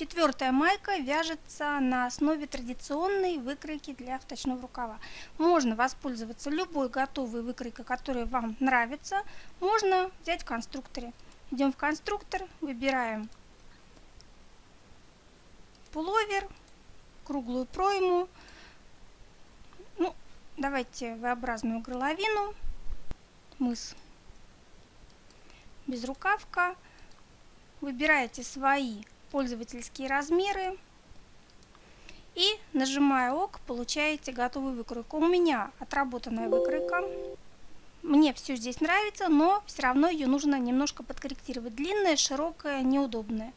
Четвертая майка вяжется на основе традиционной выкройки для вточного рукава. Можно воспользоваться любой готовой выкройкой, которая вам нравится. Можно взять в конструкторе. Идем в конструктор, выбираем пуловер, круглую пройму, ну, давайте V-образную горловину, мыс, безрукавка. Выбираете свои пользовательские размеры. И нажимая ОК, получаете готовую выкройку. У меня отработанная выкройка. Мне все здесь нравится, но все равно ее нужно немножко подкорректировать. Длинная, широкая, неудобная.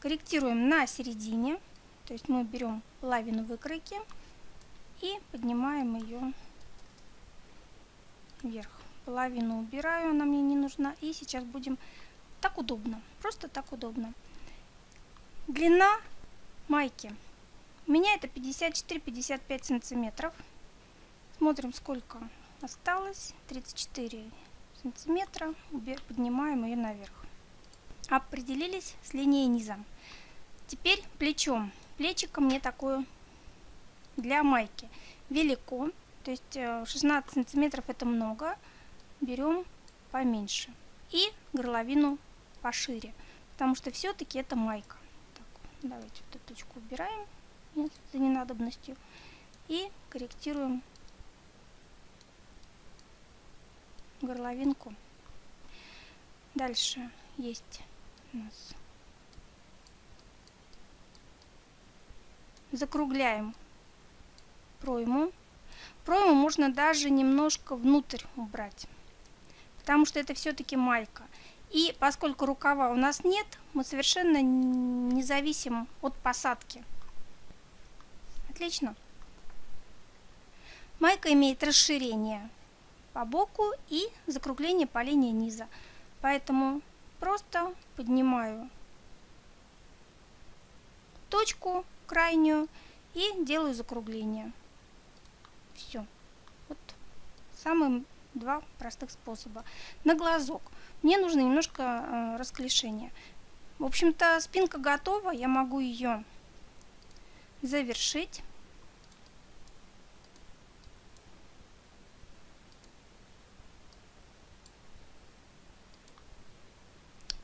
Корректируем на середине. То есть мы берем половину выкройки и поднимаем ее вверх. Половину убираю, она мне не нужна. И сейчас будем... Так удобно, просто так удобно. Длина майки. У меня это 54-55 сантиметров. Смотрим, сколько осталось. 34 сантиметра. Поднимаем ее наверх. Определились с линией низа. Теперь плечом. Плечико мне такое для майки велико. То есть 16 э, сантиметров это много. Берем поменьше. И горловину пошире. Потому что все-таки это майка. Давайте вот эту точку убираем за ненадобностью и корректируем горловинку. Дальше есть у нас закругляем пройму. Пройму можно даже немножко внутрь убрать, потому что это все-таки майка. И поскольку рукава у нас нет, мы совершенно не зависим от посадки. Отлично. Майка имеет расширение по боку и закругление по линии низа. Поэтому просто поднимаю точку крайнюю и делаю закругление. Все. Вот самые два простых способа. На глазок. Мне нужно немножко э, расклешения. В общем-то, спинка готова. Я могу ее завершить.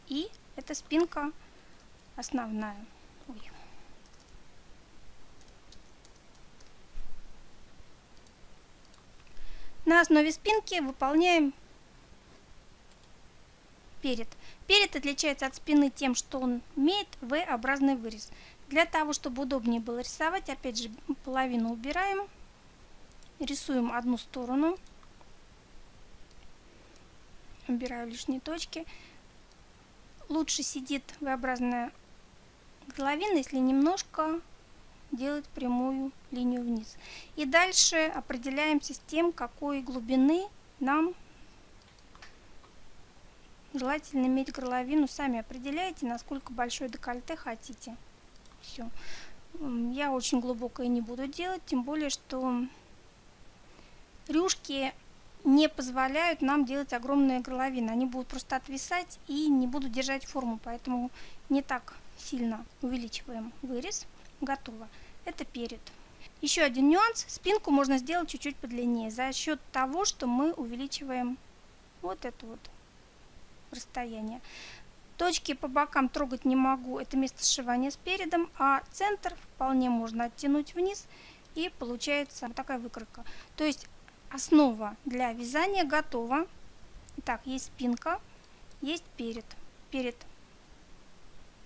И эта спинка основная. Ой. На основе спинки выполняем перед. Перед отличается от спины тем, что он имеет V-образный вырез. Для того, чтобы удобнее было рисовать, опять же, половину убираем. Рисуем одну сторону. Убираю лишние точки. Лучше сидит V-образная горловина, если немножко делать прямую линию вниз. И дальше определяемся с тем, какой глубины нам Желательно иметь горловину, сами определяете, насколько большой декольте хотите. Все. Я очень глубокое не буду делать, тем более, что рюшки не позволяют нам делать огромные горловины. Они будут просто отвисать и не будут держать форму, поэтому не так сильно увеличиваем вырез. Готово. Это перед. Еще один нюанс. Спинку можно сделать чуть-чуть подлиннее за счет того, что мы увеличиваем вот эту вот расстояние. Точки по бокам трогать не могу, это место сшивания с передом, а центр вполне можно оттянуть вниз и получается вот такая выкройка. То есть основа для вязания готова. Так, есть спинка, есть перед. Перед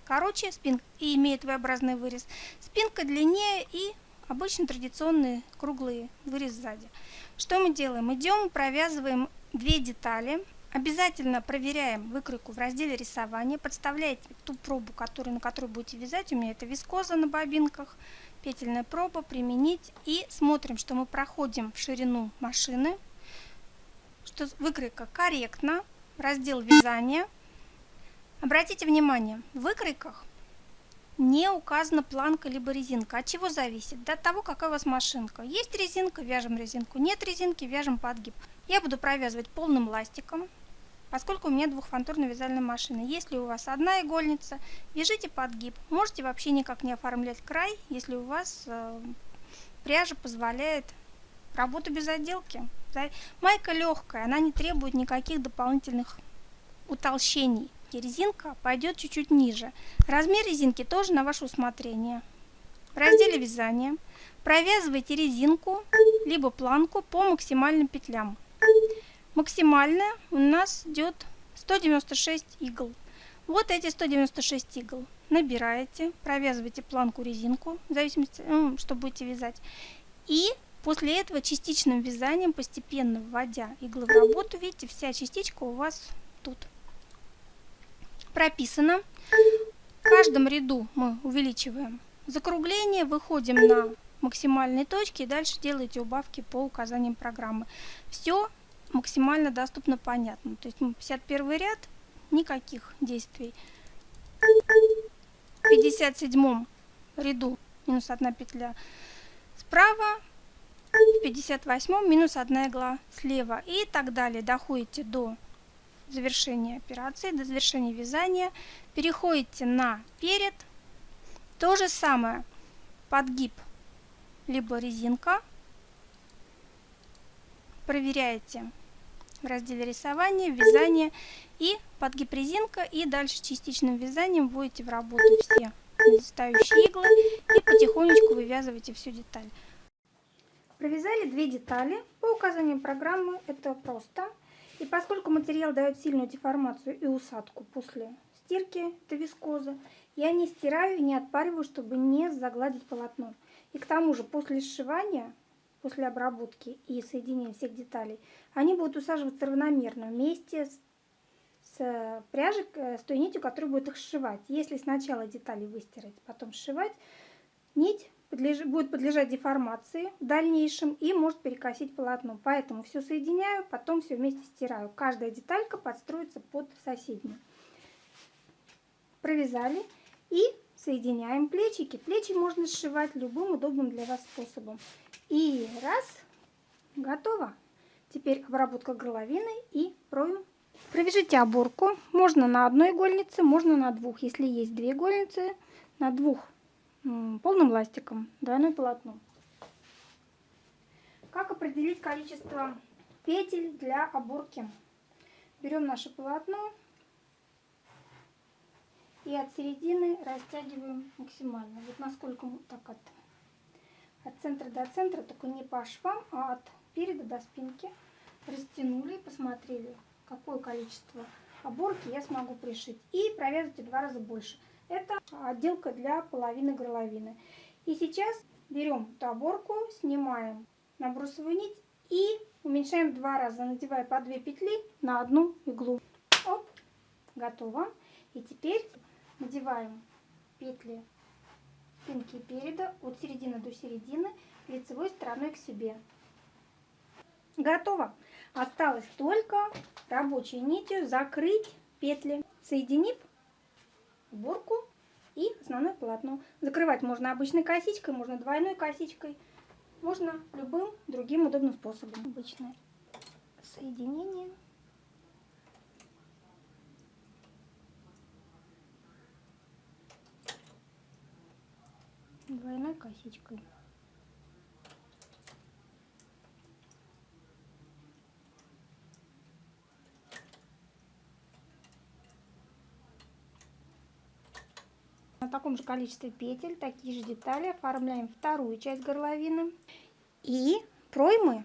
короче спинка и имеет V-образный вырез. Спинка длиннее и обычно традиционный круглый вырез сзади. Что мы делаем? Идем, провязываем две детали Обязательно проверяем выкройку в разделе рисования, подставляете ту пробу, которую, на которую будете вязать. У меня это вискоза на бобинках, петельная проба, применить. И смотрим, что мы проходим в ширину машины, что выкройка корректна, раздел вязания. Обратите внимание, в выкройках не указана планка либо резинка. От чего зависит? До того, какая у вас машинка. Есть резинка, вяжем резинку. Нет резинки, вяжем подгиб. Я буду провязывать полным ластиком. поскольку у меня двухфантурная вязальная машина. Если у вас одна игольница, вяжите подгиб. Можете вообще никак не оформлять край, если у вас э, пряжа позволяет работу без отделки. Майка легкая, она не требует никаких дополнительных утолщений. И резинка пойдет чуть-чуть ниже. Размер резинки тоже на ваше усмотрение. В разделе вязания провязывайте резинку либо планку по максимальным петлям. Максимальная у нас идет 196 игл. Вот эти 196 игл. Набираете, провязываете планку резинку, в зависимости, ну, что будете вязать. И после этого частичным вязанием, постепенно вводя иглы в работу, видите, вся частичка у вас тут прописано. В каждом ряду мы увеличиваем закругление, выходим на максимальные точки и дальше делаете убавки по указаниям программы. Все максимально доступно понятно. То есть 51 ряд, никаких действий. В 57 ряду минус 1 петля справа, в 58 минус 1 игла слева и так далее. Доходите до завершения операции, до завершения вязания. Переходите на перед. То же самое. Подгиб, либо резинка. Проверяете в разделе рисования, вязание и подгиб резинка. И дальше частичным вязанием в работу все недостающие иглы и потихонечку вывязываете всю деталь. Провязали две детали. По указанию программы это просто. И поскольку материал дает сильную деформацию и усадку после стирки, это вискоза, я не стираю и не отпариваю, чтобы не загладить полотно. И к тому же после сшивания, после обработки и соединения всех деталей, они будут усаживаться равномерно вместе с, с пряжей, э, с той нитью, которая будет их сшивать. Если сначала детали выстирать, потом сшивать, нить подлеж... будет подлежать деформации в дальнейшем и может перекосить полотно. Поэтому все соединяю, потом все вместе стираю. Каждая деталька подстроится под соседнюю. Провязали и соединяем плечики. Плечи можно сшивать любым удобным для вас способом. И раз, готово. Теперь обработка горловины и проем. Провяжите оборку. Можно на одной игольнице, можно на двух. Если есть две игольницы, на двух полным ластиком, двойное полотно. Как определить количество петель для оборки? Берем наше полотно и от середины растягиваем максимально. Вот насколько так от, от центра до центра, только не по швам, а от переда до спинки. Растянули и посмотрели, какое количество оборки я смогу пришить. И провязывайте два раза больше. Это отделка для половины горловины. И сейчас берем эту оборку, снимаем набросовую нить и уменьшаем два раза, надевая по две петли на одну иглу. Оп, готово. И теперь надеваем петли спинки переда от середины до середины лицевой стороной к себе. Готово. Осталось только рабочей нитью закрыть петли, соединив уборку и основное полотно. Закрывать можно обычной косичкой, можно двойной косичкой, можно любым другим удобным способом. Обычное соединение. Двойной косичкой. На таком же количестве петель, такие же детали оформляем вторую часть горловины. И проймы